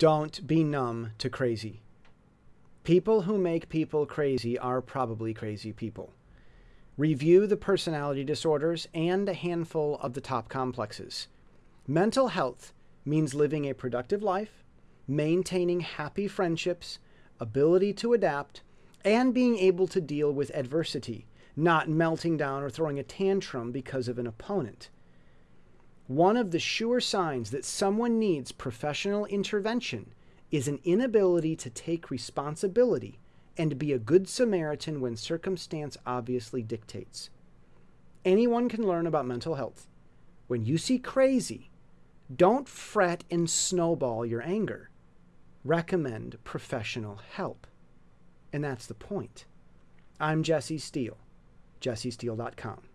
Don't be numb to crazy. People who make people crazy are probably crazy people. Review the personality disorders and a handful of the top complexes. Mental health means living a productive life, maintaining happy friendships, ability to adapt, and being able to deal with adversity, not melting down or throwing a tantrum because of an opponent. One of the sure signs that someone needs professional intervention is an inability to take responsibility and be a good Samaritan when circumstance obviously dictates. Anyone can learn about mental health. When you see crazy, don't fret and snowball your anger. Recommend professional help. And that's the point. I'm Jesse Steele, jessesteele.com.